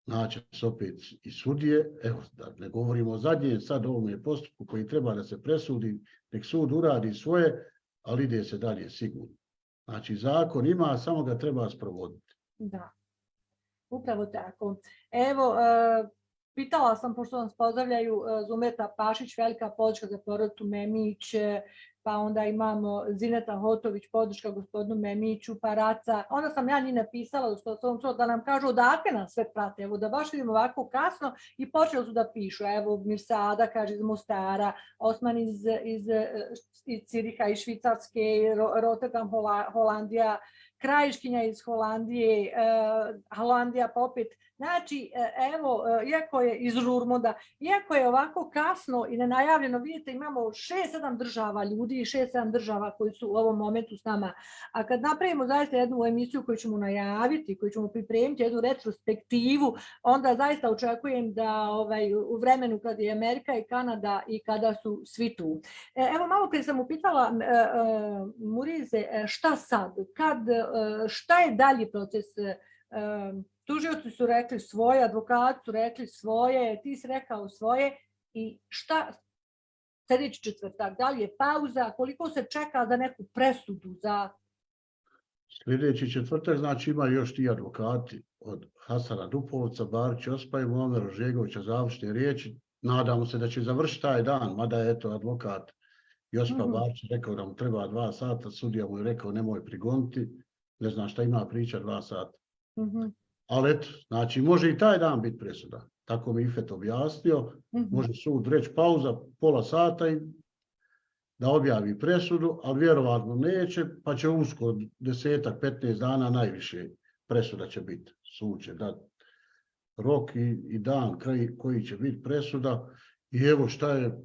naće se opet i sudije, evo da ne govorimo o zadnjem sad ovome postupku koji treba da se presudi, nek sud uradi svoje, ali ide se dalje sigurno. Znači zakon ima, samo ga treba sprovoditi. Da, upravo tako. Evo, e, pitala sam, pošto nas pozdravljaju e, Zumeta Pašić, velika podrška za porodicu Memić, e, pa onda imamo Zineta Hotović, podrška gospodinu Memiću, Paraca. Onda sam ja njih napisala što sam da nam kažu odakle nas sve prate, da baš vidimo ovako kasno i počeli su da pišu. Evo Mirsada kaže iz Mostara, Osman iz, iz, e, iz Ciriha, iz Švicarske, Ro- Rotterdam, Hola- Holandija, krajiškinja iz Holandije, Holandija pa. Znači, e, evo, e, iako je iz Rurmoda, iako je ovako kasno i nenajavljeno, vidite, imamo šest, sedam država ljudi i šest, sedam država koji su u ovom momentu s nama. A kad napravimo zaista jednu emisiju koju ćemo najaviti, koju ćemo pripremiti, jednu retrospektivu, onda zaista očekujem da ovaj, u vremenu kad je Amerika i Kanada i kada su svi tu. Evo, malo prije sam upitala Murize, šta sad? Kad, šta je dalji proces? Tužioci su rekli svoje, advokati su rekli svoje, ti si rekao svoje i šta sljedeći četvrtak, da li je pauza, koliko se čeka za neku presudu za... Sljedeći četvrtak znači ima još ti advokati od Hasana Dupovca, Barića Ospa i Momera Žegovića završne riječi. Nadamo se da će završiti taj dan, mada je to advokat Jospa mm rekao da mu treba dva sata, sudija mu je rekao nemoj prigoniti, ne znam šta ima priča dva sata. Mhm. Ali eto, znači može i taj dan biti presuda. Tako mi Ifet objasnio, mhm. može sud reći pauza pola sata i da objavi presudu, ali vjerovatno neće, pa će uskoro desetak, 15 dana najviše presuda će biti. Sud će dati rok i, i dan koji će biti presuda. I evo šta je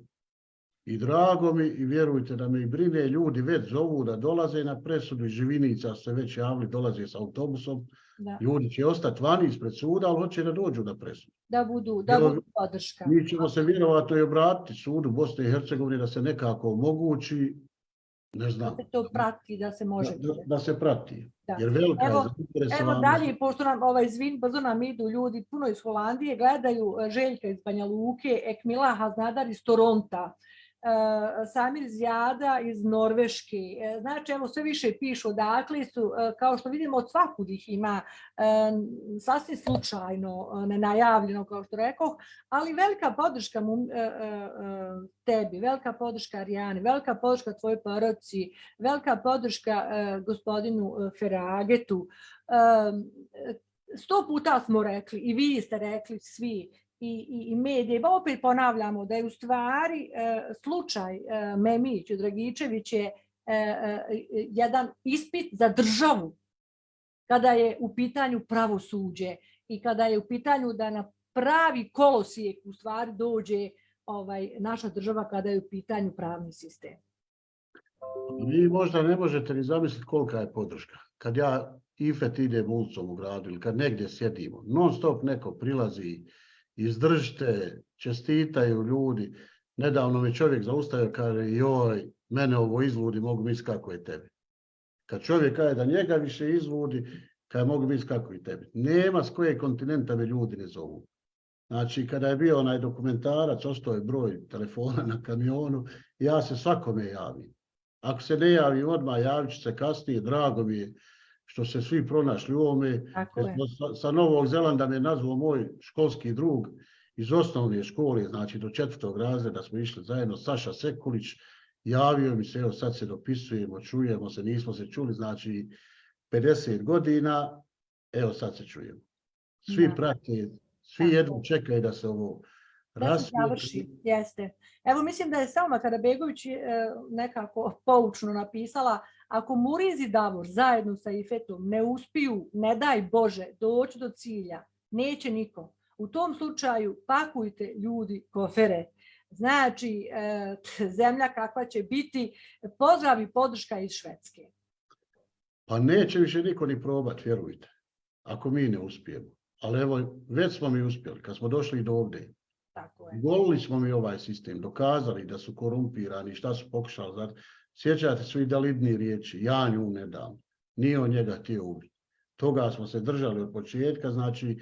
i drago mi i vjerujte da me i brine, ljudi već zovu da dolaze na presudu i Živinica se već javili, dolaze s autobusom. Ljudi će ostati vani ispred suda, ali hoće da dođu na presudu. Da budu, da budu podrška. Mi ćemo se vjerovatno i obratiti sudu Bosne i Hercegovine da se nekako omogući, ne znam. Da se to prati, da se može. Da, se prati. Jer velika evo, evo dalje, pošto nam ovaj zvin, brzo nam idu ljudi puno iz Holandije, gledaju e, Željka iz Banja Luke, Ekmila Haznadar iz Toronta. E, Samir Zjada iz Norveške. E, znači, evo sve više pišu odakle su, e, kao što vidimo od svakudih ih ima, sasvim slučajno, nenajavljeno kao što rekao, ali velika podrška tebi, velika podrška Arijani, velika podrška tvojoj poroci, velika podrška gospodinu Feragetu. Sto puta smo rekli i vi ste rekli svi i, i medije. Pa opet ponavljamo da je u stvari e, slučaj e, Memić i Dragičević je e, jedan ispit za državu kada je u pitanju pravosuđe i kada je u pitanju da na pravi kolosijek u stvari dođe ovaj, naša država kada je u pitanju pravni sistem. Vi možda ne možete ni zamisliti kolika je podrška. Kad ja Ifet idem ulicom u gradu ili kad negdje sjedimo, non stop neko prilazi izdržite, čestitaju ljudi. Nedavno mi čovjek zaustavio, kaže, joj, mene ovo izvudi, mogu misliti kako je tebi. Kad čovjek kaže da njega više izvudi, kaže, mogu misliti kako je tebi. Nema s koje kontinenta me ljudi ne zovu. Znači, kada je bio onaj dokumentarac, ostao je broj telefona na kamionu, ja se svakome javim. Ako se ne javim odmah, javit ću se kasnije, drago mi je što se svi pronašli u ovome. Sa, sa Novog Zelanda me nazvao moj školski drug iz osnovne škole, znači do četvrtog razreda smo išli zajedno, Saša Sekulić, javio mi se, evo sad se dopisujemo, čujemo se, nismo se čuli, znači 50 godina, evo sad se čujemo. Svi prate, svi jedno čekaju da se ovo rasvijetli. Jeste. Evo mislim da je Selma Karabegović e, nekako poučno napisala ako Muriz i Davor zajedno sa Ifetom ne uspiju, ne daj Bože, doći do cilja, neće niko. U tom slučaju pakujte ljudi kofere. Znači, e, zemlja kakva će biti, pozdrav i podrška iz Švedske. Pa neće više niko ni probati, vjerujte, ako mi ne uspijemo. Ali evo, već smo mi uspjeli, kad smo došli do ovdje. Tako Golili smo mi ovaj sistem, dokazali da su korumpirani, šta su pokušali. Sjećate se i dalidni riječi, ja nju ne dam, nije on njega htio ubiti. Toga smo se držali od početka, znači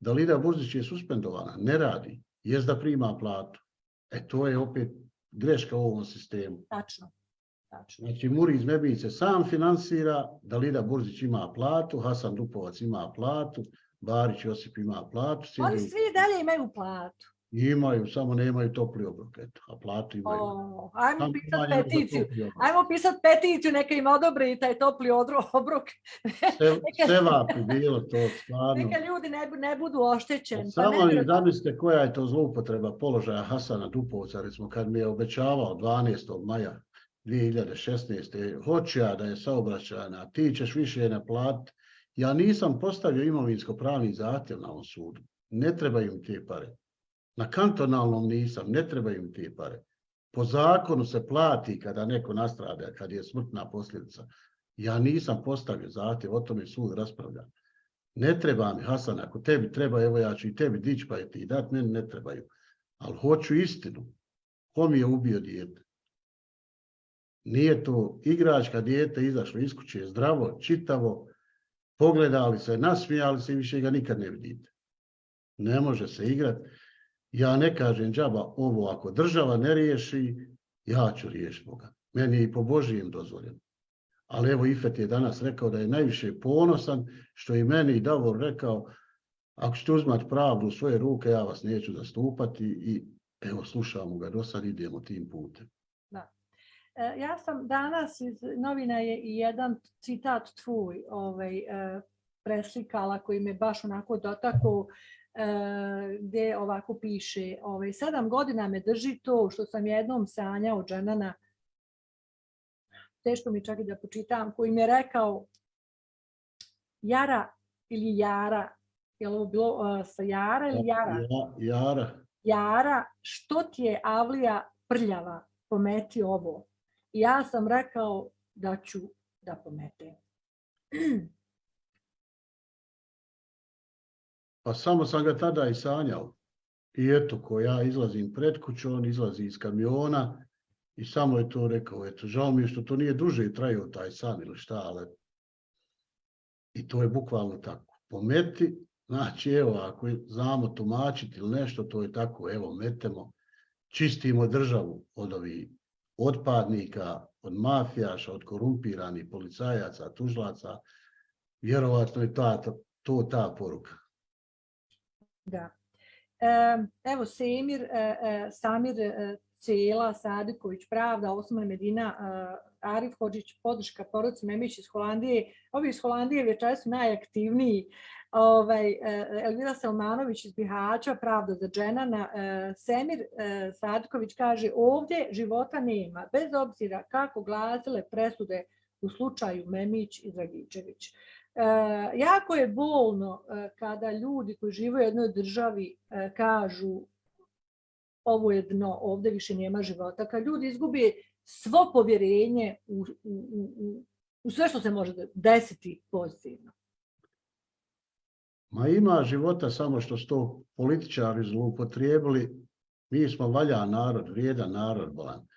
Dalida Burzić je suspendovana, ne radi, jest da prima platu. E to je opet greška u ovom sistemu. Tačno. Tačno. Znači Muriz Mebice sam finansira, Dalida Burzić ima platu, Hasan Dupovac ima platu, Barić Josip ima platu. Oni svi dalje imaju platu. Imaju, samo nemaju topli obrok, eto, a platu imaju. O, ajmo pisati peticiju, ajmo pisati peticiju, neka im odobri taj topli obrok. Sve vapi bilo to, stvarno. Neka ljudi ne, ne budu oštećeni. Pa samo li zamislite koja je to zloupotreba položaja Hasana Dupovca, recimo kad mi je obećavao 12. maja 2016. Hoću ja da je saobraćajna, ti ćeš više naplatiti. Ja nisam postavio imovinsko pravni zahtjev na ovom sudu. Ne trebaju im te pare. Na kantonalnom nisam, ne trebaju te pare. Po zakonu se plati kada neko nastrada, kad je smrtna posljedica. Ja nisam postavio zahtjev, o tome sud raspravlja. Ne treba mi, Hasan, ako tebi treba, evo ja ću i tebi dići pa je ti dat, meni ne trebaju. Ali hoću istinu. Ko mi je ubio dijete? Nije to igračka dijete izašlo iz kuće zdravo, čitavo, pogledali se, nasmijali se i više ga nikad ne vidite. Ne može se igrati. Ja ne kažem džaba ovo, ako država ne riješi, ja ću riješiti Boga. Meni je i po Božijem dozvoljeno. Ali evo Ifet je danas rekao da je najviše ponosan, što i meni i Davor rekao, ako ćete uzmati pravdu u svoje ruke, ja vas neću zastupati i evo slušamo ga, do sad idemo tim putem. Da. E, ja sam danas iz novina je i jedan citat tvoj ovaj, e, preslikala koji me baš onako dotakao gdje ovako piše ovaj, sedam godina me drži to što sam jednom sanjao dženana teško mi čak i da počitam, koji mi je rekao Jara ili Jara, je li ovo bilo uh, sa Jara ili Jara? Ja, jara. Jara, što ti je Avlija prljava, pometi ovo. I ja sam rekao da ću da pometem. Pa samo sam ga tada i sanjao. I eto, ko ja izlazim pred kuću, on izlazi iz kamiona i samo je to rekao, eto, žao mi je što to nije duže trajao taj san ili šta, ali i to je bukvalno tako. Pometi, znači evo, ako znamo tumačiti ili nešto, to je tako, evo, metemo, čistimo državu od ovih otpadnika, od mafijaša, od korumpiranih policajaca, tužlaca, vjerovatno je ta, to ta poruka. Da. Evo, Semir, e, e, Samir e, Cela, Sadiković, Pravda, Osman Medina, Arif Hođić, podrška porodici Memić iz Holandije. Ovi iz Holandije večer su najaktivniji. Ovaj, Elvira Selmanović iz Bihaća, Pravda za dženana. Semir Sadiković kaže ovdje života nema, bez obzira kako glasile presude u slučaju Memić i Dragičević. Jako je bolno kada ljudi koji žive u jednoj državi kažu ovo je dno, ovdje više nema života. Kad ljudi izgubi svo povjerenje u, u, u, u sve što se može desiti pozitivno. Ma ima života samo što su to političari zloupotrijebili. Mi smo valja narod, vrijedan narod, bolan.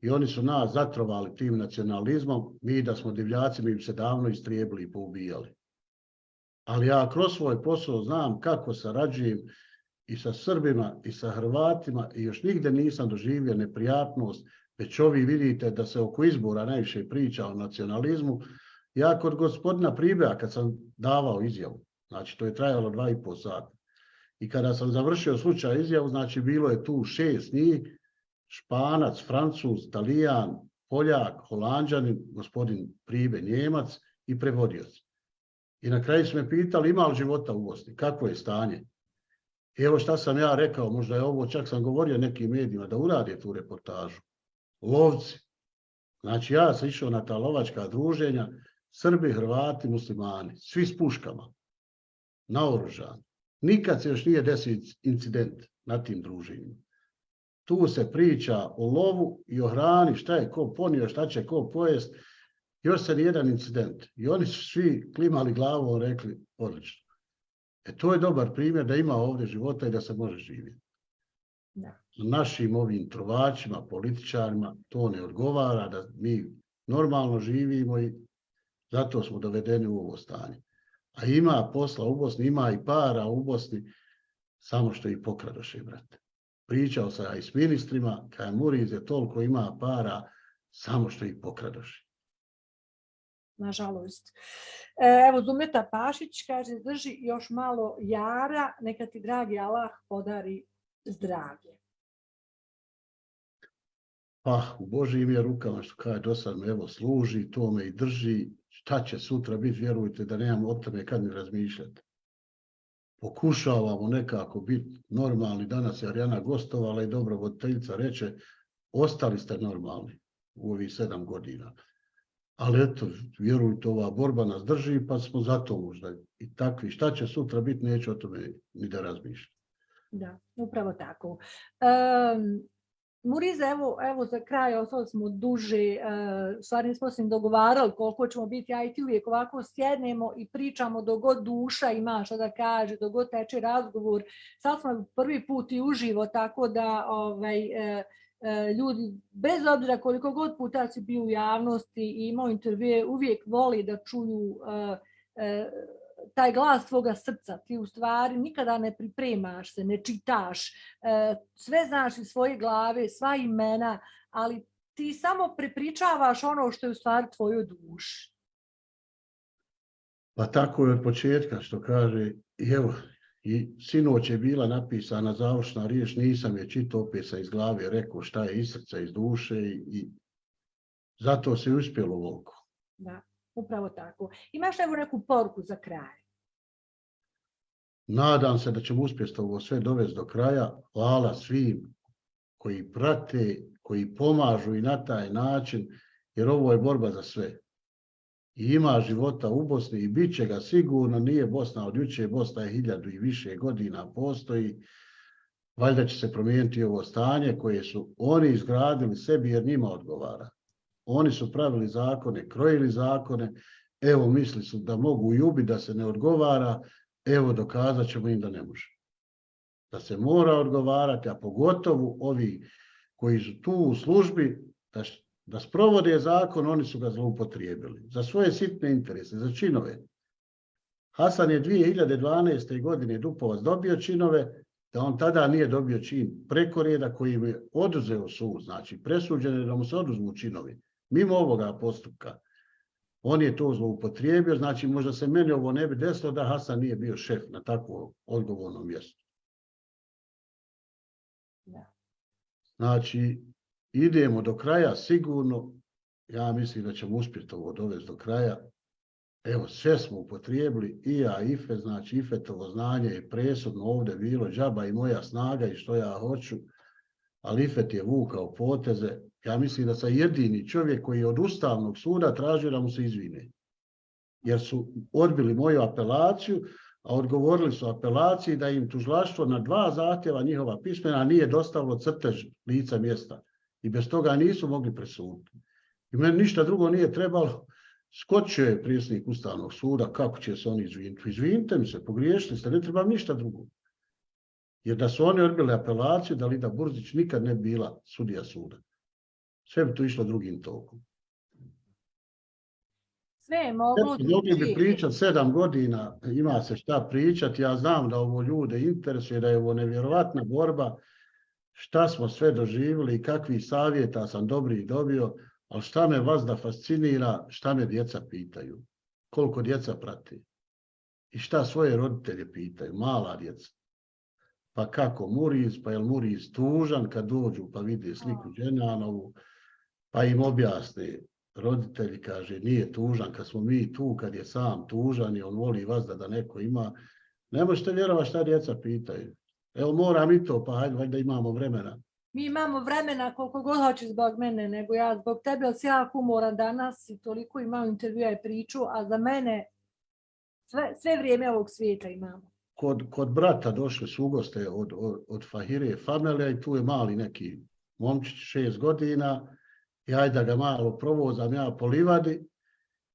I oni su nas zatrovali tim nacionalizmom. Mi da smo divljaci, mi bi se davno istrijebili i poubijali. Ali ja kroz svoj posao znam kako sarađujem i sa Srbima i sa Hrvatima i još nigde nisam doživio neprijatnost, već ovi vidite da se oko izbora najviše priča o nacionalizmu. Ja kod gospodina Pribea kad sam davao izjavu, znači to je trajalo dva i pol sata, i kada sam završio slučaj izjavu, znači bilo je tu šest njih, Španac, Francuz, Talijan, Poljak, Holandžanin, gospodin Pribe, Njemac i prevodioc. I na kraju su me pitali ima li života u Bosni, kako je stanje. Evo šta sam ja rekao, možda je ovo, čak sam govorio nekim medijima da urade tu reportažu. Lovci. Znači ja sam išao na ta lovačka druženja, Srbi, Hrvati, muslimani, svi s puškama, naoružani. Nikad se još nije desio incident na tim druženjima. Tu se priča o lovu i o hrani, šta je ko ponio, šta će ko pojest. Još se nijedan incident. I oni su svi klimali glavom, rekli, odlično. E to je dobar primjer da ima ovdje života i da se može živjeti. Da. Našim ovim trovačima, političarima, to ne odgovara da mi normalno živimo i zato smo dovedeni u ovo stanje. A ima posla u Bosni, ima i para u Bosni, samo što i pokradoše, brate. Pričao sam ja i s ministrima, kaj Murize toliko ima para, samo što ih pokradoše nažalost. E, evo, Zumeta Pašić kaže, drži još malo jara, neka ti dragi Allah podari zdravlje. Pa, u Božijim je rukama, što kaže, do sad me evo služi, to me i drži, šta će sutra biti, vjerujte da nemam o tome kad mi razmišljati. Pokušavamo nekako biti normalni, danas je Arijana gostovala i dobro voditeljica reče, ostali ste normalni. u ovih sedam godina. Ali eto, vjerujte, ova borba nas drži, pa smo zato možda i takvi. Šta će sutra biti, neću o tome ni da razmišljam. Da, upravo tako. Um, Muriza, evo, evo za kraj, ostali smo duže, uh, stvari nismo se dogovarali koliko ćemo biti, ja i ti uvijek ovako sjednemo i pričamo dok god duša ima šta da kaže, dok god teče razgovor. Sad smo prvi put i uživo, tako da ovaj, uh, ljudi, bez obzira koliko god puta si bio u javnosti i imao intervjue, uvijek voli da čuju taj glas tvoga srca, ti u stvari nikada ne pripremaš se, ne čitaš, e, sve znaš iz svoje glave, sva imena, ali ti samo prepričavaš ono što je u stvari tvojoj duši. Pa tako je od početka što kaže, evo, i sinoć je bila napisana završna riječ, nisam je čitao, opet sam iz glave rekao šta je iz srca, iz duše i, i zato se uspjelo volko. Da upravo tako. Imaš evo neku poruku za kraj? Nadam se da ćemo uspjeti ovo sve dovesti do kraja. Hvala svim koji prate, koji pomažu i na taj način, jer ovo je borba za sve. I ima života u Bosni i bit će ga sigurno, nije Bosna od juče, Bosna je hiljadu i više godina postoji. Valjda će se promijeniti ovo stanje koje su oni izgradili sebi jer njima odgovara. Oni su pravili zakone, krojili zakone, evo misli su da mogu i ubi, da se ne odgovara, evo dokazat ćemo im da ne može. Da se mora odgovarati, a pogotovo ovi koji su tu u službi, da, da sprovode zakon, oni su ga zloupotrijebili. Za svoje sitne interese, za činove. Hasan je 2012. godine Dupovac dobio činove, da on tada nije dobio čin preko reda koji je oduzeo sud, znači presuđeno je da mu se oduzmu činovi mimo ovoga postupka, on je to zloupotrijebio, znači možda se meni ovo ne bi desilo da Hasan nije bio šef na takvom odgovornom mjestu. Znači, idemo do kraja sigurno, ja mislim da ćemo uspjeti ovo dovesti do kraja. Evo, sve smo upotrijebili, i ja, Ife, znači Ifetovo znanje je presudno ovdje bilo, džaba i moja snaga i što ja hoću, ali Ifet je vukao poteze, ja mislim da sam jedini čovjek koji je od Ustavnog suda tražio da mu se izvine. Jer su odbili moju apelaciju, a odgovorili su apelaciji da im tužlaštvo na dva zahtjeva njihova pismena nije dostavilo crtež lica mjesta. I bez toga nisu mogli presuditi. I meni ništa drugo nije trebalo. Skočio je prijesnik Ustavnog suda, kako će se oni izviniti? Izvinite mi se, pogriješili ste, ne trebam ništa drugo. Jer da su oni odbili apelaciju, da Lida Burzić nikad ne bila sudija suda. Sve bi to išlo drugim tokom. Sve je. Mogli bi pričati sedam godina, ima se šta pričati. Ja znam da ovo ljude interesuje, da je ovo nevjerovatna borba. Šta smo sve doživjeli i kakvi savjeta sam dobri dobio, ali šta me vas da fascinira, šta me djeca pitaju. Koliko djeca prati. I šta svoje roditelje pitaju, mala djeca pa kako Muriz, pa je Muriz tužan kad dođu pa vide sliku Dženanovu, pa im objasne roditelji, kaže, nije tužan kad smo mi tu, kad je sam tužan i on voli vas da, da neko ima. Ne možete vjerovati šta djeca pitaju. Evo moram i to, pa hajde, valjda imamo vremena. Mi imamo vremena koliko god hoće zbog mene, nego ja zbog tebe, ali jako umoran danas i toliko imam intervjua i priču, a za mene sve, sve vrijeme ovog svijeta imamo kod, kod brata došli su ugoste od, od, od Fahire familija i tu je mali neki momčić, šest godina, ajde da ga malo provozam ja po livadi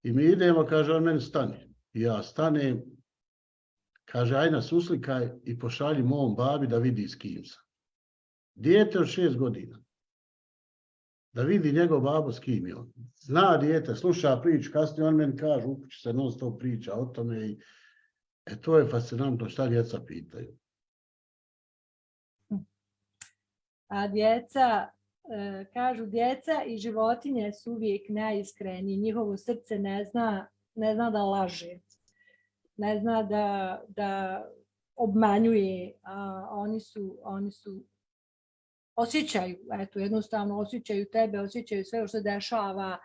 i mi idemo, kaže on meni stani. I ja stanem, kaže aj nas uslikaj i pošalji mom babi da vidi s kim sam. Dijete od šest godina. Da vidi njegov babo s kim je on. Zna dijete, sluša priču, kasnije on meni kaže, upući se non stop priča o tome i E to je fascinantno šta djeca pitaju. A djeca, kažu djeca i životinje su uvijek najiskreniji. Njihovo srce ne zna, ne zna da laže. Ne zna da, da obmanjuje. A oni su, oni su osjećaju, eto, jednostavno osjećaju tebe, osjećaju sve što se dešava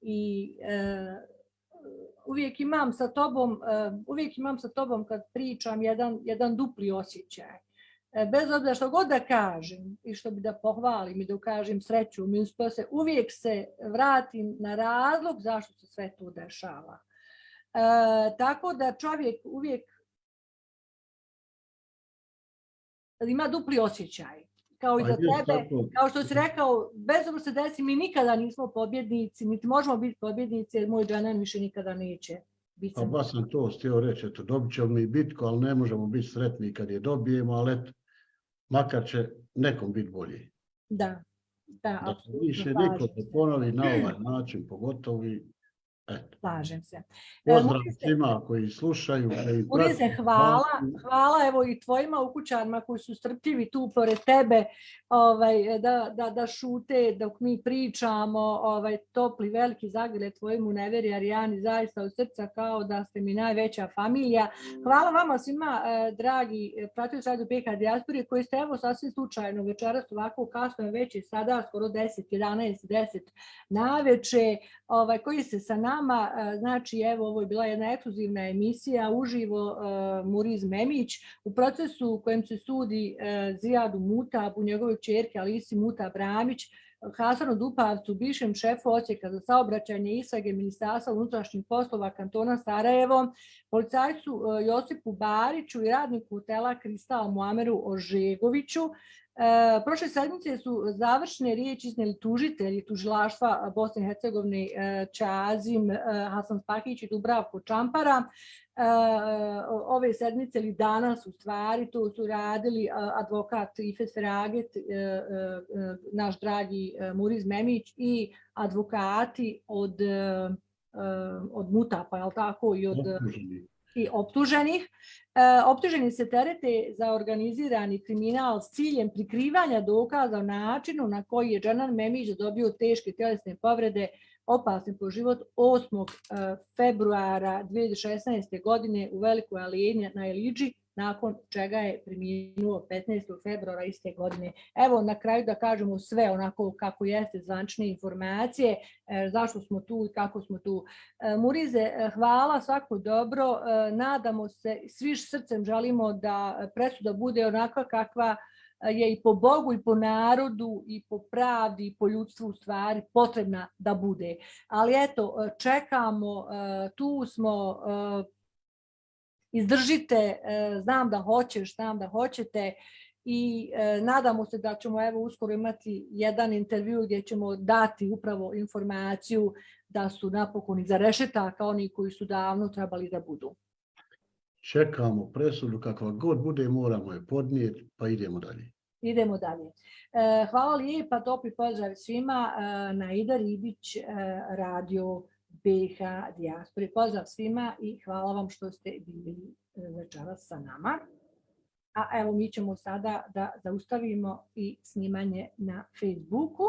i e, uvijek imam sa tobom, uh, uvijek imam sa tobom kad pričam jedan, jedan dupli osjećaj. E, bez obzira što god da kažem i što bi da pohvalim i da ukažem sreću, mi se uvijek se vratim na razlog zašto se sve to dešava. E, tako da čovjek uvijek ima dupli osjećaj. Kao i Pa za tebe, kao što si rekao, bez obzira se desi, mi nikada nismo pobjednici, niti možemo biti pobjednici, jer moj džanan više nikada neće sam. baš sam to htio reći, eto, dobit ćemo mi bitku, ali ne možemo biti sretni kad je dobijemo, ali eto, makar će nekom biti bolji. Da, da, Da se apsolutno više niko se. ponovi na ovaj način, pogotovo i. Slažem se. E, Pozdrav svima koji slušaju. prate hvala, hvala evo i tvojima ukućanima koji su strpljivi tu pored tebe ovaj, da, da, da šute dok mi pričamo, ovaj, topli veliki zagrle tvojemu neveri Arijani, zaista od srca kao da ste mi najveća familija. Hvala vama svima, eh, dragi eh, pratioci Radio PK Dijaspore, koji ste evo sasvim slučajno večeras ovako kasno je već i sada skoro 10, 11, 10 naveče, ovaj, koji se sa nama, eh, znači evo ovo je bila jedna ekskluzivna emisija uživo eh, Muriz Memić u procesu u kojem se sudi eh, Zijadu Mutabu, njegovoj čerke Alisi Muta Bramić, Hasanu Dupavcu, bivšem šefu odsjeka za saobraćanje istrage Ministarstva unutrašnjih poslova kantona Sarajevo, policajcu Josipu Bariću i radniku hotela Kristal Muameru Ožegoviću. E, prošle sedmice su završne riječi iznijeli tužitelji tužilaštva Bosne i Hercegovine e, Čazim, e, Hasan Spakić i Dubravko Čampara. E, ove sedmice ili danas u stvari to su radili advokat Ifet Feraget, e, e, e, naš dragi e, Muriz Memić i advokati od, e, e, od Mutapa, jel tako, i od i optuženih. E, optuženi se terete za organizirani kriminal s ciljem prikrivanja dokaza o načinu na koji je Džanan Memić dobio teške tjelesne povrede opasne po život 8. e, februara 2016. godine u Velikoj Alijeni na Eliđi, nakon čega je preminuo 15. februara iste godine. Evo na kraju da kažemo sve onako kako jeste zvančne informacije, e, zašto smo tu i kako smo tu. E, Murize, e, hvala, svako dobro. Nadamo se, svi srcem želimo da presuda bude onakva kakva je i po Bogu i po narodu i po pravdi i po ljudstvu u stvari potrebna da bude. Ali eto, čekamo, tu smo, izdržite, e, znam da hoćeš, znam da hoćete i e, nadamo se da ćemo evo uskoro imati jedan intervju gdje ćemo dati upravo informaciju da su napokon iza rešetaka oni koji su davno trebali da budu. Čekamo presudu kakva god bude, moramo je podnijeti, pa idemo dalje. Idemo dalje. E, hvala lijepa, topli pozdrav svima na Ida Ribić, radio BH Dijaspori. Pozdrav svima i hvala vam što ste bili e, večeras sa nama. A evo mi ćemo sada da zaustavimo i snimanje na Facebooku.